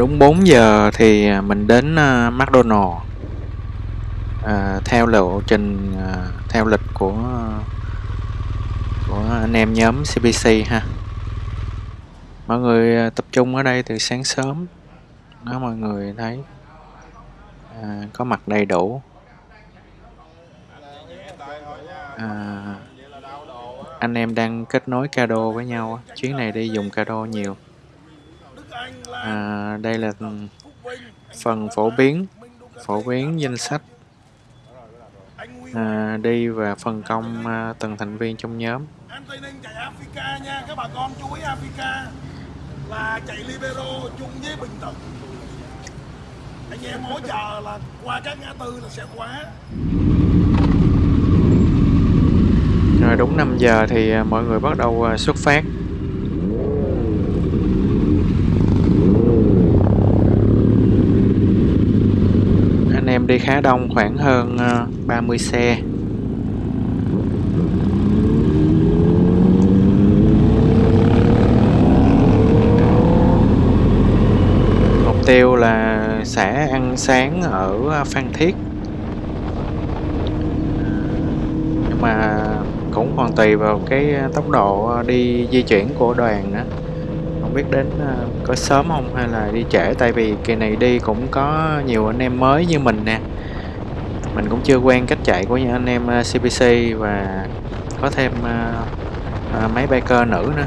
Đúng 4 giờ thì à, mình đến uh, McDonald. Uh, theo lộ trình uh, theo lịch của của anh em nhóm CBC ha. Mọi người uh, tập trung ở đây từ sáng sớm. Đó mọi người thấy à, có mặt đầy đủ. À, anh em đang kết nối cado với nhau chuyến này đi dùng cado nhiều à, đây là phần phổ biến phổ biến danh sách. À, đi và phân công à, từng thành viên trong nhóm. Em Tây Ninh chạy Africa nha các bà con chú ý Africa. Là chạy libero chung với bình thuận. Anh em hỗ trợ là qua các ngã tư là sẽ khóa. Rồi đúng 5 giờ thì à, mọi người bắt đầu à, xuất phát anh em đi khá đông, khoảng hơn ờ, 30 xe. Mục tiêu là sẽ ăn sáng ở ờ, Phan Thiết. Nhưng mà cũng còn tùy vào cái ờ, tốc độ đi di chuyển của đoàn nữa không biết đến ờ, có sớm không hay là đi trễ? Tại vì kỳ này đi cũng có nhiều anh em mới như mình nè. Mình cũng chưa quen cách chạy của những anh em ờ, CPC và có thêm máy mấy biker nữ nữa.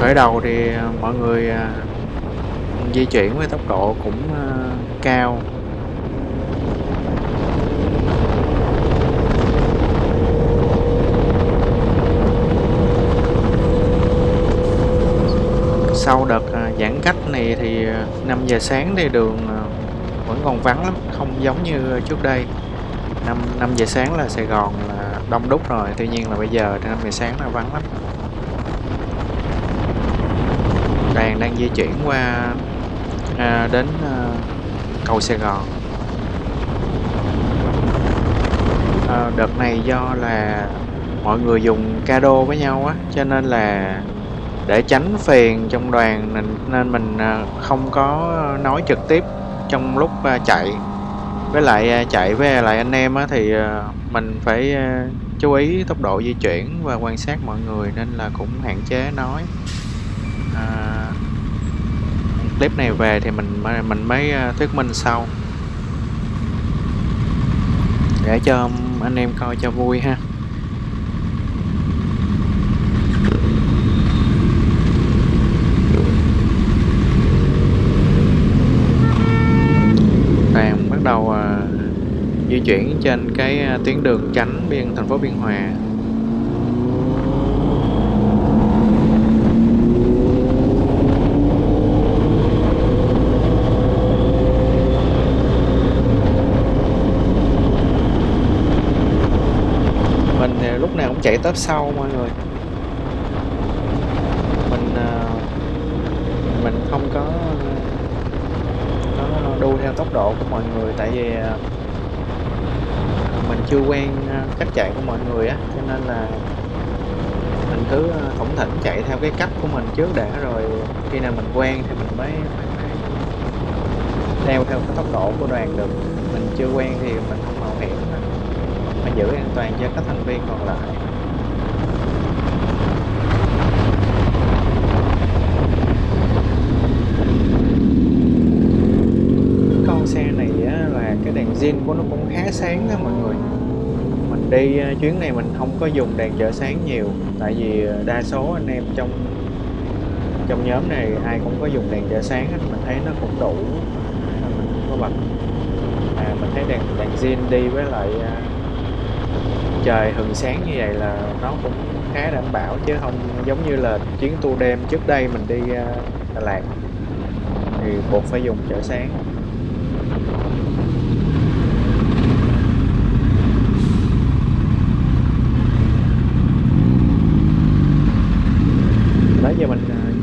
Khởi đầu thì di chuyển với tốc độ cũng ờ, cao. Sau đợt ờ, giãn cách này thì ờ, 5 giờ sáng thì đường vẫn còn vắng lắm không giống như trước đây. 5, 5 giờ sáng là Sài Gòn là đông đúc rồi tuy nhiên là bây giờ 5 giờ sáng là vắng lắm. Đoàn đang di chuyển qua à, đến à, cầu Sài Gòn. À, đợt này do là mọi người dùng cado với nhau á cho nên là để tránh phiền trong đoàn nên mình à, không có nói trực tiếp trong lúc à, chạy. Với lại à, chạy với lại anh em á thì à, mình phải à, chú ý tốc độ di chuyển và quan sát mọi người nên là cũng hạn chế nói. À, clip này về thì mình mình mới ờ, thuyết minh sau. Để cho anh em coi cho vui ha. Đang bắt đầu ờ, di chuyển trên cái ờ, tuyến đường tránh biên, thành phố biên hòa. Tớp sau, mọi người. Mình ờ, mình không có có đu theo tốc độ của mọi người, tại vì ờ, mình chưa quen ờ, cách chạy của mọi người á, cho nên là mình cứ thủng thỉnh chạy theo cái cách của mình trước đã rồi khi nào mình quen thì mình mới đeo theo cái tốc độ của đoàn được. Mình chưa quen thì mình không mạo hiểm phải giữ an toàn cho các thành viên còn lại zin của nó cũng khá sáng đó mọi người. Mình đi ờ, chuyến này mình không có dùng đèn chợ sáng nhiều tại vì ờ, đa số anh em trong trong nhóm này ai cũng có dùng đèn chợ sáng hết mình thấy nó cũng đủ mình có bật. À, mình thấy đèn đèn zin đi với lại ờ, trời hừng sáng như vậy là nó cũng khá đảm bảo chứ không giống như là chuyến tour đêm trước đây mình đi Đà Lạt. Thì buộc phải dùng chợ sáng.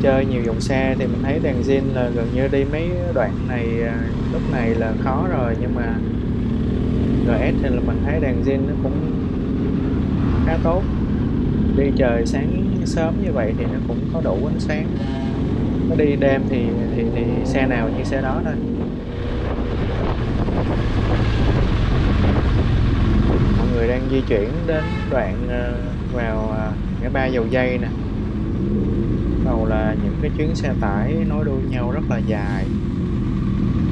Chơi nhiều dòng xe thì mình thấy đèn zin là gần như đi mấy đoạn này à, lúc này là khó rồi. Nhưng mà GS thì là mình thấy đèn zin nó cũng khá tốt. Đi trời sáng sớm như vậy thì nó cũng có đủ ánh sáng. Nó đi đêm thì thì thì xe nào như xe đó thôi. Mọi người đang di chuyển đến đoạn à, vào à, ngã ba dầu dây nè đầu là những cái chuyến xe tải nối đuôi nhau rất là dài.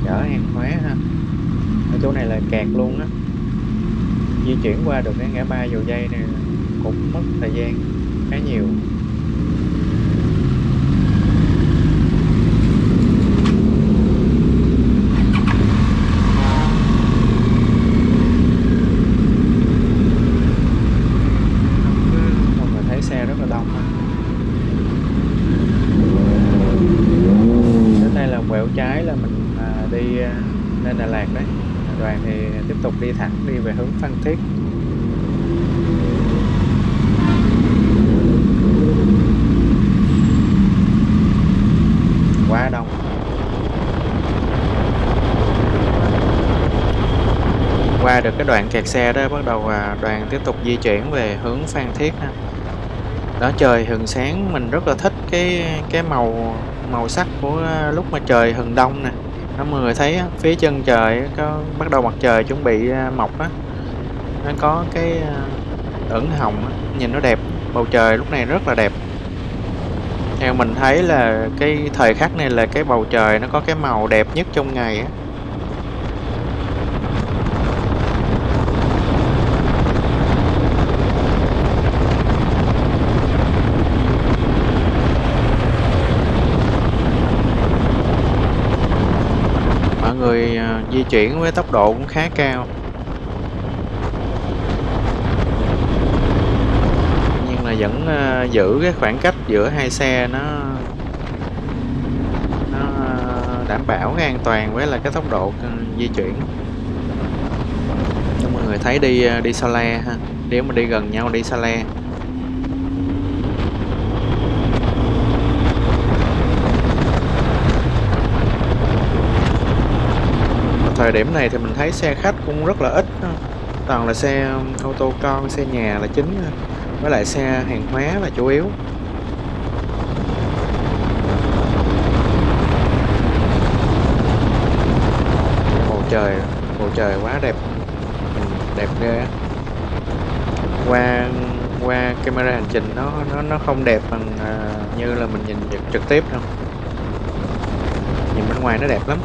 Chở hàng hóa ha. Ở chỗ này là kẹt luôn á. Di chuyển qua được cái ngã ba dầu dây này cũng mất thời gian khá nhiều mọi người thấy xe rất là đông ha. đến đây là quẹo trái là mình à, đi à, lên Đà Lạt đấy đoàn thì tiếp tục đi thẳng đi về hướng Phan Thiết quá đông qua được cái đoạn kẹt xe đó, bắt đầu à, đoàn tiếp tục di chuyển về hướng Phan Thiết ha. Đó, trời hừng sáng, mình rất là thích cái cái màu màu sắc của à, lúc mà trời hừng đông nè. Nó mọi người thấy phía chân trời có bắt đầu mặt trời chuẩn bị à, mọc á. Nó có cái ửng hồng nhìn nó đẹp, bầu trời lúc này rất là đẹp. Theo mình thấy là cái thời khắc này là cái bầu trời nó có cái màu đẹp nhất trong ngày á mọi người à, di chuyển với tốc độ cũng khá cao. Nhưng là vẫn ờ, giữ cái khoảng cách giữa hai xe nó nó ờ, đảm bảo cái an toàn với là cái tốc độ ờ, di chuyển. Cho mọi người thấy đi đi xa le ha. Nếu mà đi gần nhau, đi xa le. Thời điểm này thì mình thấy xe khách cũng rất là ít toàn là xe um, ô tô con xe nhà là chính với lại xe hàng hóa là chủ yếu. Bầu trời bầu trời quá đẹp. Đẹp ghê qua qua camera hành trình nó nó nó không đẹp bằng à, như là mình nhìn trực tiếp đâu. Nhìn bên ngoài nó đẹp lắm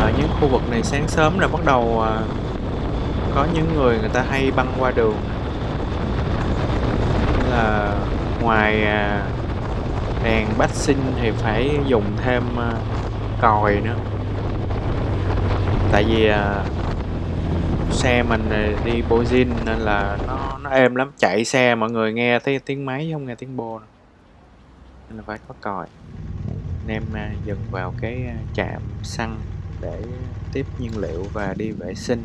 ở những khu vực này sáng sớm là bắt đầu à, có những người người ta hay băng qua đường. Là ngoài à, đèn bát sinh thì phải dùng thêm à, còi nữa. Tại vì à, xe mình đi đi zin nên là nó nó êm lắm. Chạy xe mọi người nghe thấy tiếng máy không nghe tiếng bô nên là phải có còi. Anh em à, dừng vào cái à, trạm xăng để tiếp nhiên liệu và đi vệ sinh.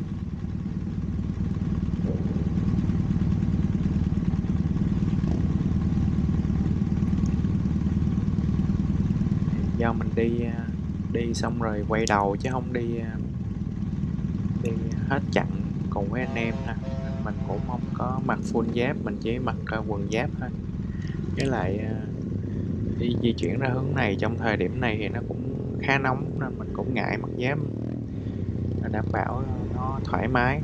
Do mình đi à, đi xong rồi quay đầu chứ không đi à, đi hết chặn cùng với anh em ha. Mình cũng không có mặc full giáp, mình chỉ mặc à, quần giáp thôi. Với lại đi di chuyển ra hướng này trong thời điểm này thì nó cũng khá nóng nên mình cũng ngại mặc giáp để đảm bảo nó thoải mái.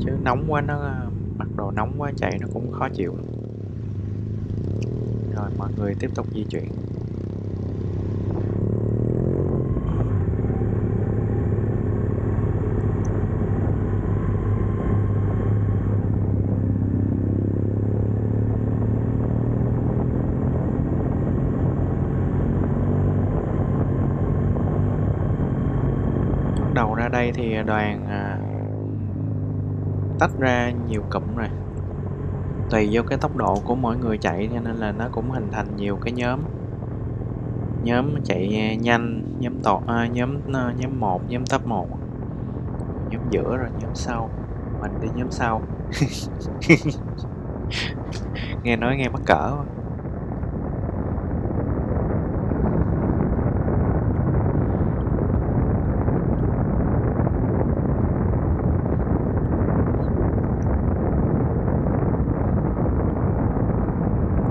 Chứ nóng quá nó, mặc đồ nóng quá chạy nó cũng khó chịu. Rồi mọi người tiếp tục di chuyển đây thì đoàn à, tách ra nhiều cụm rồi. Tùy vô cái tốc độ của mỗi người chạy cho nên là nó cũng hình thành nhiều cái nhóm. Nhóm chạy nhanh nhóm tọt à, nhóm à, nhóm một nhóm top 1 nhóm giữa rồi nhóm sau. Mình đi nhóm sau. Nghe nói nghe mắc cỡ quá.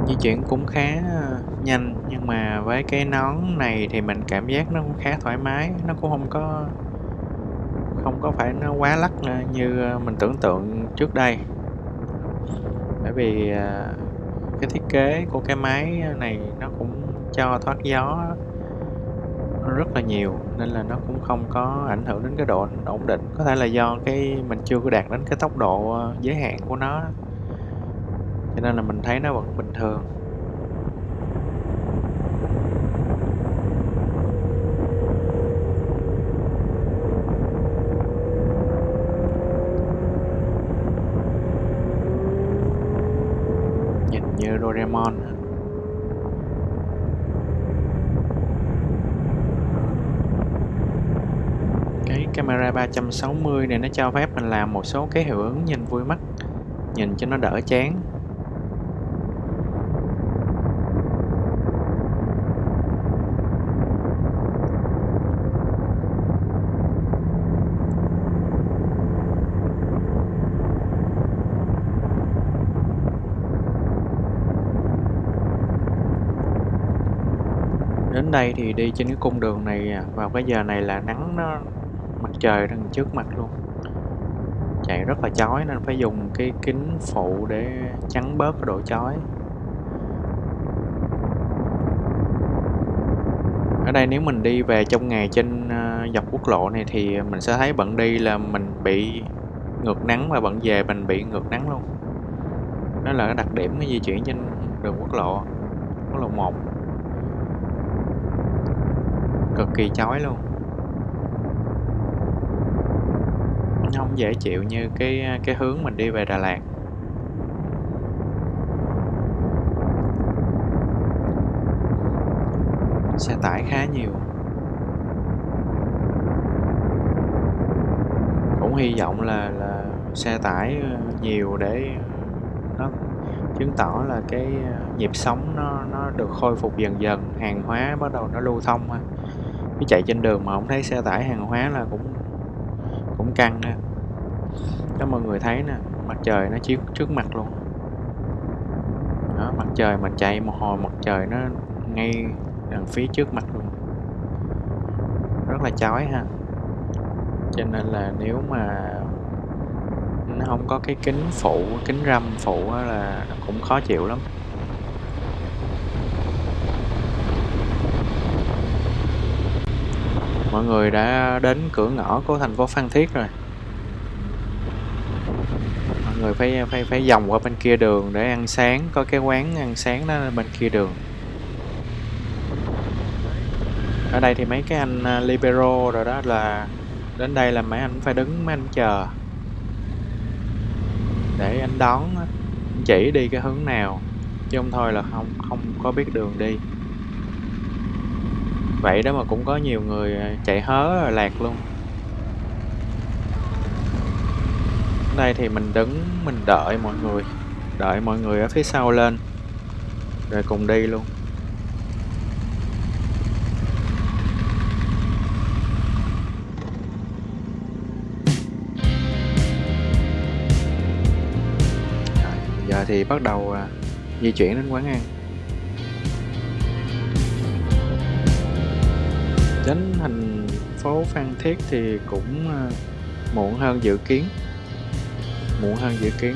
di chuyển cũng khá ờ, nhanh, nhưng mà với cái nón này thì mình cảm giác nó cũng khá thoải mái, nó cũng không có không có phải nó quá lắc ờ, như ờ, mình tưởng tượng trước đây. Bởi vì cái thiết kế của cái máy này nó cũng cho thoát gió rất là nhiều, nên là nó cũng không có ảnh hưởng đến cái độ ổn định. Có thể là do cái, mình chưa có đạt đến cái tốc độ giới hạn của nó cho nên là mình thấy nó vẫn bình thường. Nhìn như Doraemon cái camera 360 này nó cho phép mình làm một số cái hiệu ứng nhìn vui mắt, nhìn cho nó đỡ chán. Đến đây thì đi trên cái cung đường này à, vào cái giờ này là nắng nó, mặt trời đang trước mặt luôn. Chạy rất là chói nên phải dùng cái kính phụ để chắn bớt cái độ chói. Ở đây nếu mình đi về trong ngày trên à, dọc quốc lộ này thì mình sẽ thấy bận đi là mình bị ngược nắng và bận về mình bị ngược nắng luôn. Đó là cái đặc điểm cái di chuyển trên đường quốc lộ quốc lộ 1 cực kỳ chói luôn. Nó không dễ chịu như cái cái hướng mình đi về Đà Lạt. Xe tải khá nhiều. Cũng hy vọng là là xe tải ờ, nhiều để ờ, nó chứng tỏ là cái ờ, nhịp sống nó nó được khôi phục dần dần, hàng hóa bắt đầu nó lưu thông ha cái chạy trên đường mà không thấy xe tải hàng hóa là cũng cũng căng nè đó mọi người thấy nè, mặt trời nó chiếu trước mặt luôn. Đó, mặt trời mình chạy một hồi, mặt trời nó ngay đằng phía trước mặt luôn. Rất là chói ha. Cho nên là nếu mà nó không có cái kính phụ, kính râm phụ là cũng khó chịu lắm. Mọi người đã đến cửa ngõ của thành phố Phan Thiết rồi. Mọi người phải phải phải vòng qua bên kia đường để ăn sáng, có cái quán ăn sáng đó bên kia đường. Ở đây thì mấy cái anh à, libero rồi đó là đến đây là mấy anh phải đứng, mấy anh chờ. Để anh đón chỉ đi cái hướng nào, chứ không thôi là không không có biết đường đi vậy đó mà cũng có nhiều người à, chạy hớ rồi lạc luôn. Đây thì mình đứng mình đợi mọi người đợi mọi người ở phía sau lên rồi cùng đi luôn. Rồi, giờ thì bắt đầu à, di chuyển đến quán ăn. Đến thành phố Phan Thiết thì cũng ờ, muộn hơn dự kiến. Muộn hơn dự kiến.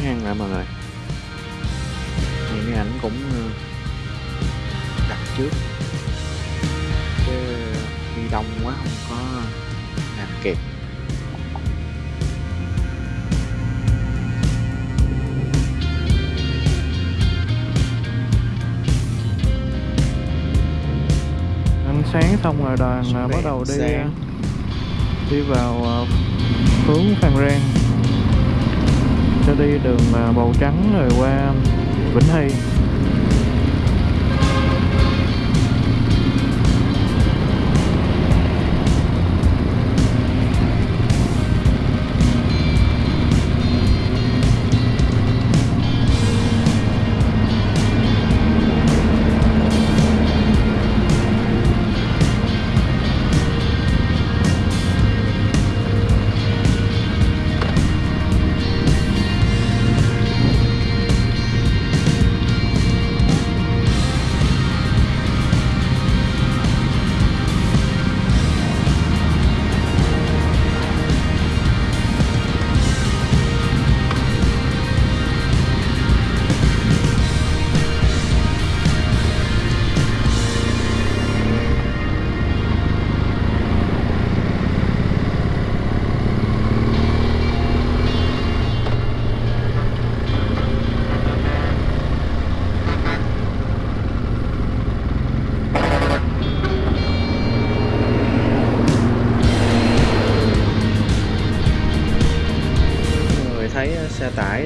Ha mọi người. Những cái ảnh cũng ờ, đặt trước. Chứ đi đông quá không có làm kịp. Ăn sáng xong rồi đoàn à, bắt đầu đi Sáng. đi vào hướng Phan Rang sẽ đi đường màu Trắng rồi qua Vĩnh Hy.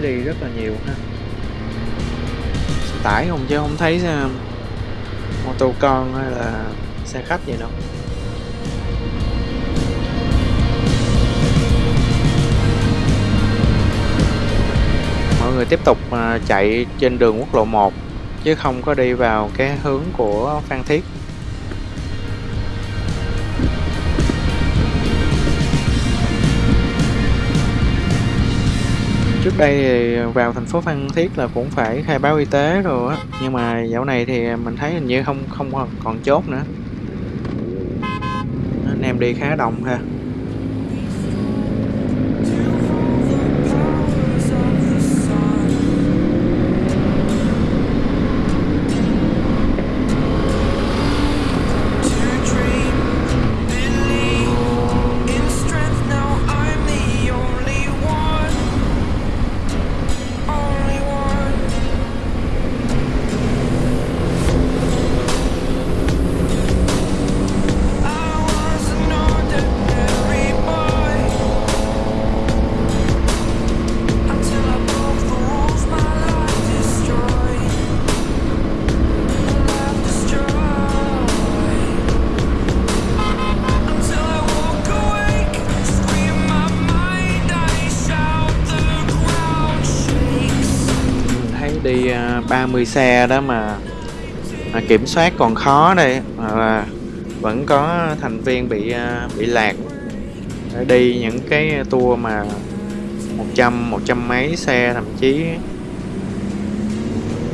Đi rất là nhiều ha. Xe tải không chứ không thấy xe mô tô con hay là xe khách gì đâu. Mọi người tiếp tục à, chạy trên đường quốc lộ 1 chứ không có đi vào cái hướng của Phan Thiết. Trước đây thì vào thành phố Phan Thiết là cũng phải khai báo y tế rồi á. Nhưng mà dạo này thì mình thấy hình như không không còn- chốt nữa. Anh em đi khá đông ha. 30 xe đó mà à, kiểm soát còn khó đây. Hoặc là vẫn có thành viên bị à, bị lạc. Để đi những cái tour mà 100 100 mấy xe thậm chí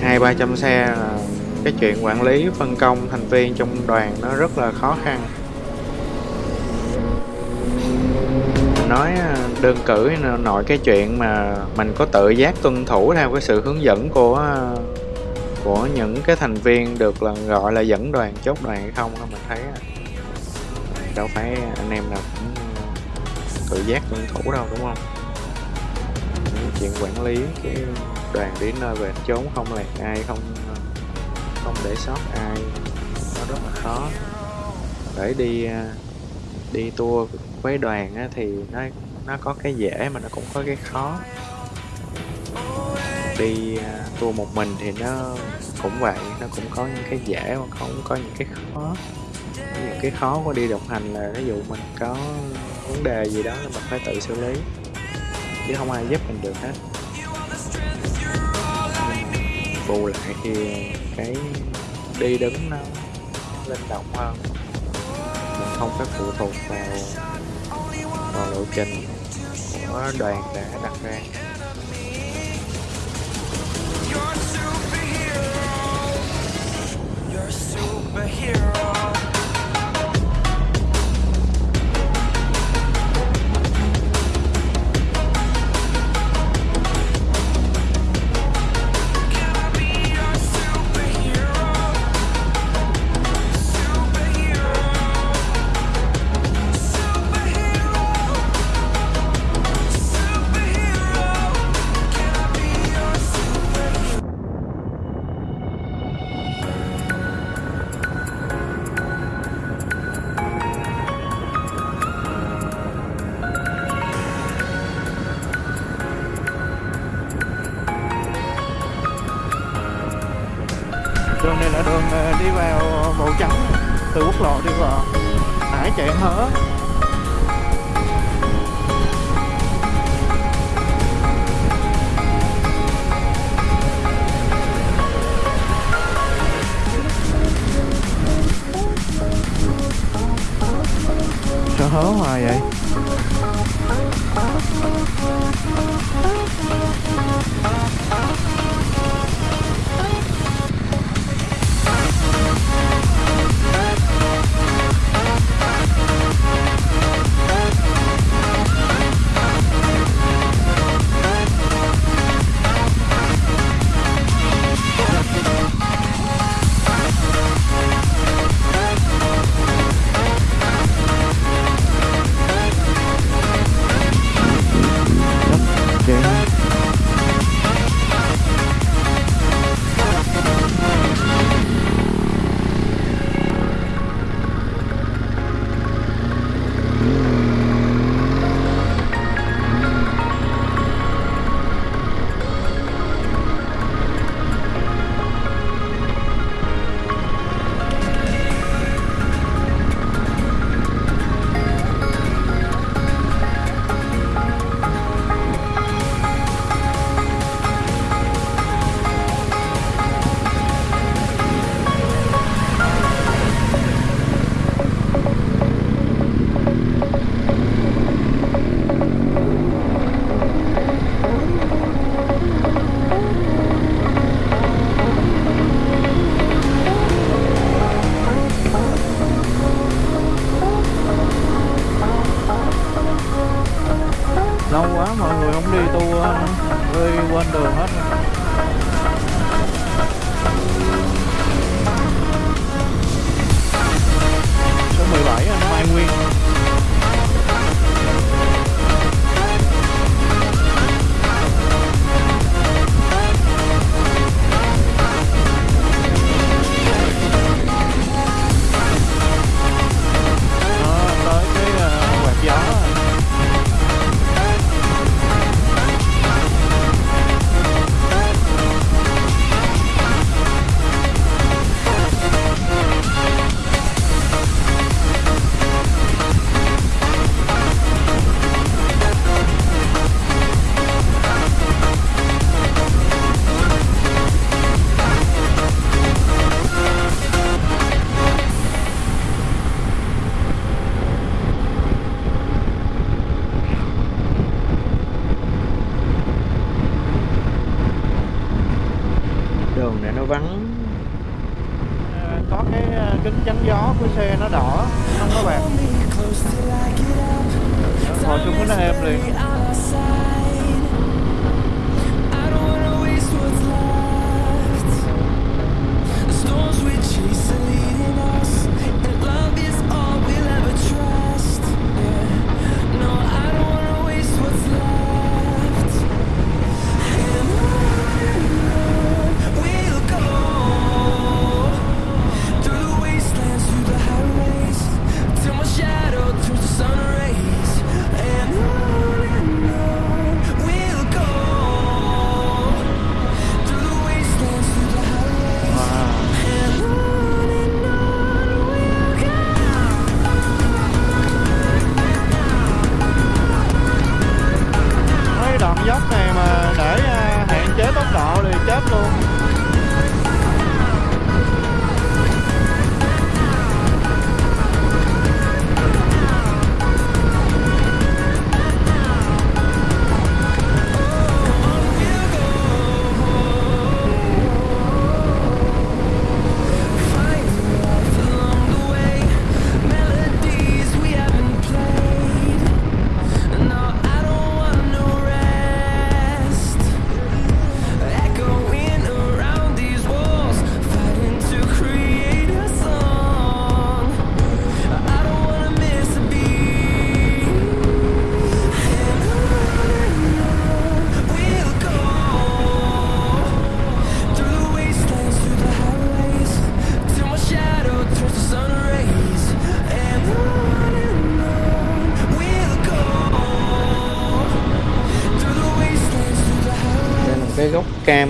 hai ba trăm xe là cái chuyện quản lý phân công thành viên trong đoàn nó rất là khó khăn. Nói à, đơn cử nội cái chuyện mà mình có tự giác tuân thủ theo cái sự hướng dẫn của à, của những cái thành viên được là gọi là dẫn đoàn chốt đoàn hay không mình thấy à, đâu phải anh em nào cũng tự giác tuân thủ đâu, đúng không? Những chuyện quản lý cái đoàn đi nơi về chốn không lạc ai, không không để sót ai, nó rất là khó. Để đi đi tour với đoàn á, thì nó nó có cái dễ mà nó cũng có cái khó. Đi uh, tour một mình thì nó cũng vậy nó cũng có những cái dễ mà cũng có những cái khó. Những cái khó của đi đồng hành là ví dụ mình có vấn đề gì đó là mình phải tự xử lý. Chứ không ai giúp mình được hết. Bù lại thì cái đi đứng nó linh động hơn. Mình không phải phụ thuộc vào vào lộ trình của đoàn đã đặt ra. You're a superhero. đi vào Bầu Trắng, từ quốc lộ đi vào Hải chạy hớ Sao hớ hoài vậy?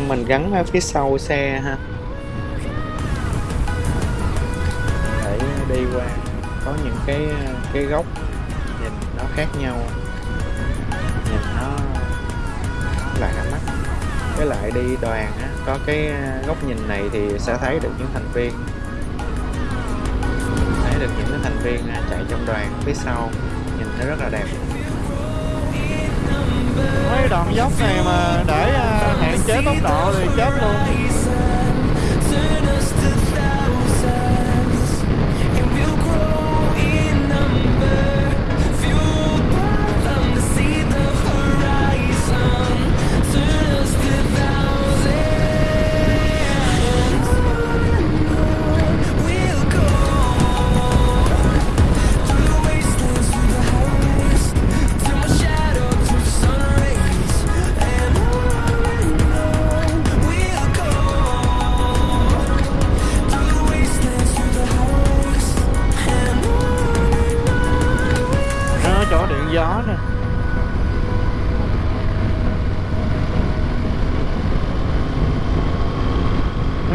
mình gắn ở phía sau xe ha. Để đi qua có những cái cái góc nhìn nó khác nhau. Nhìn nó là cả mắt. Với lại đi đoàn á, có cái uh, góc nhìn này thì sẽ thấy được những thành viên. Thấy được những cái thành viên à, chạy trong đoàn phía sau. Nhìn thấy rất là đẹp. Mấy đoạn dốc này mà để chế tốc độ thì chết luôn.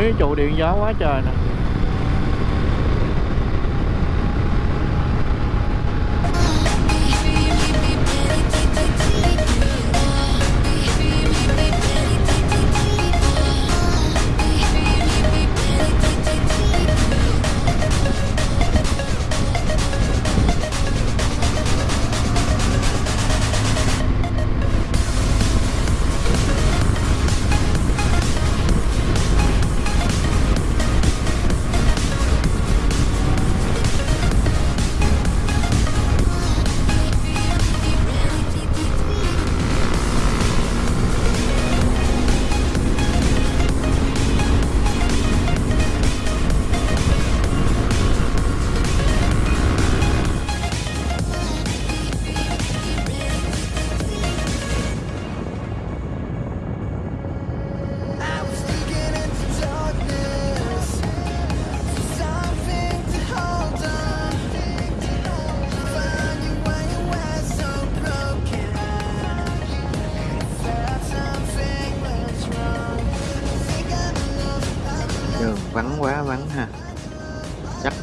Cái trụ điện gió quá trời nè.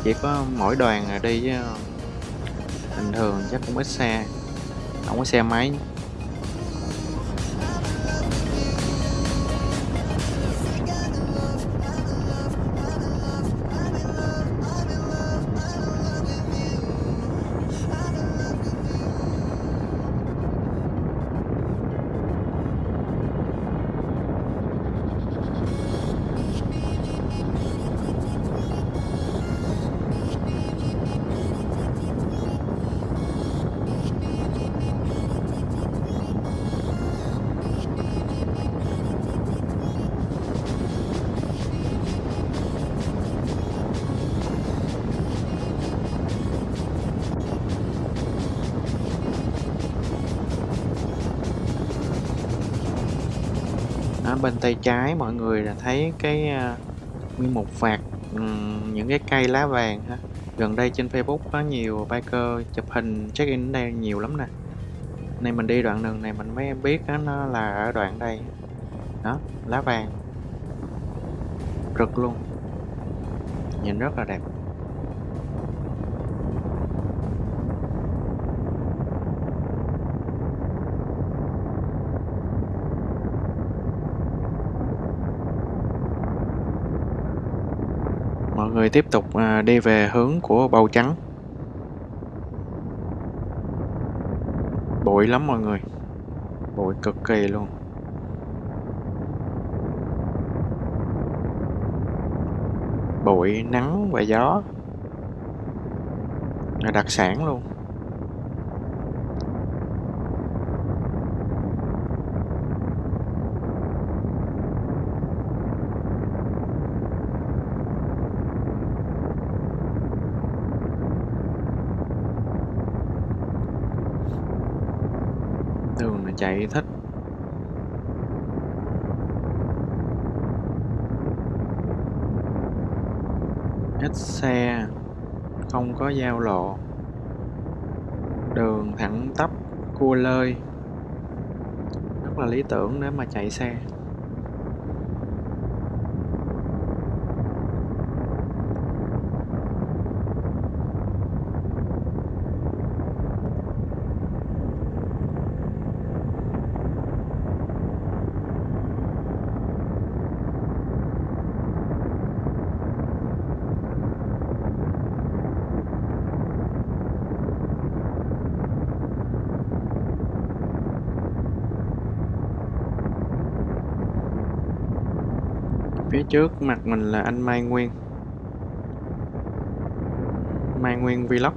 Chỉ có mỗi đoàn là đi chứ bình thường, chắc cũng ít xe. Không có xe máy. Bên tay trái mọi người là thấy cái ờ, nguyên một vạt những cái cây lá vàng ha. Gần đây trên Facebook có nhiều biker chụp hình check in ở đây nhiều lắm nè. Này mình đi đoạn đường này mình mới biết đó, nó là ở đoạn đây. Đó lá vàng. Rực luôn. Nhìn rất là đẹp. Người tiếp tục à, đi về hướng của bầu trắng. Bụi lắm mọi người. Bụi cực kỳ luôn. Bụi nắng và gió là đặc sản luôn. Đường thích. Ít xe, không có giao lộ. Đường thẳng tắp, cua lơi. Rất là lý tưởng để mà chạy xe phía trước mặt mình là anh Mai Nguyên. Mai Nguyên Vlog.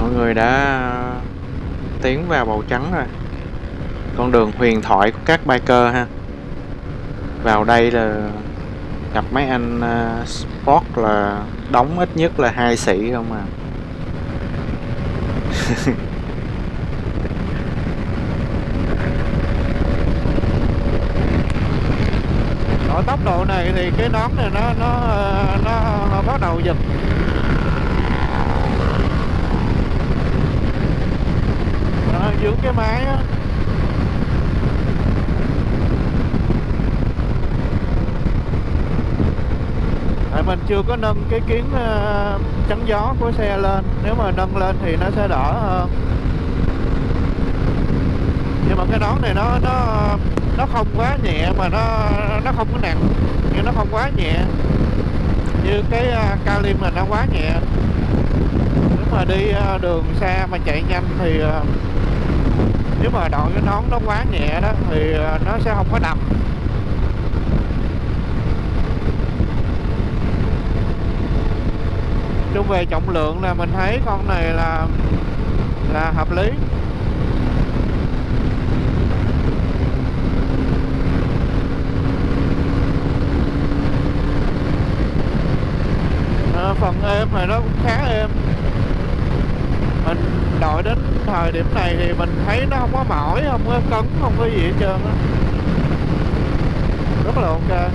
Mọi người đã tiến vào bầu trắng rồi. Con đường huyền thoại của các biker ha vào đây là gặp mấy anh à, sport là đóng ít nhất là hai sĩ không à. Ở tốc độ này thì cái nón này nó nó nó, nó bắt đầu giật. Giữ cái máy á tại mình chưa có nâng cái kiến ờ, chắn gió của xe lên. Nếu mà nâng lên thì nó sẽ đỡ hơn nhưng mà cái nón này nó nó nó không quá nhẹ mà nó nó không có nặng. Nhưng nó không quá nhẹ. Như cái ờ, uh, Kalim là nó quá nhẹ. Nếu mà đi đường xa mà chạy nhanh thì nếu mà đội cái nón nó quá nhẹ đó thì nó sẽ không có đầm chung về trọng lượng là mình thấy con này là là hợp lý. À, phần êm này nó cũng khá êm. Mình đội đến thời điểm này thì mình thấy nó không có mỏi không có cấn không có gì hết trơn á. Rất là ok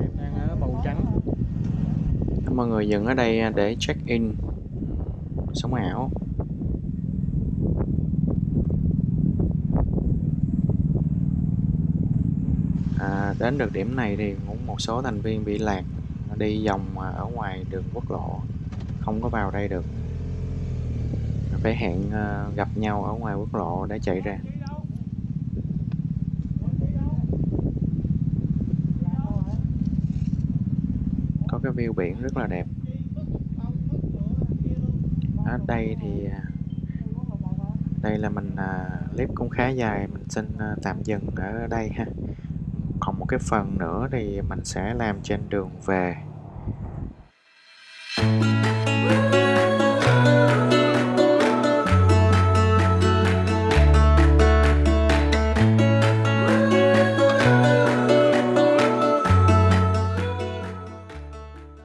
em đang ở bầu trắng mọi người dừng ở đây à, để check in. Sống ảo. À, đến được điểm này thì cũng một số thành viên bị lạc đi vòng à, ở ngoài đường quốc lộ. Không có vào đây được. Phải hẹn à, gặp nhau ở ngoài quốc lộ để chạy ra. Có cái view biển rất là đẹp. Ở đây thì à, đây là mình à, clip cũng khá dài mình xin à, tạm dừng ở đây ha. Còn một cái phần nữa thì mình sẽ làm trên đường về.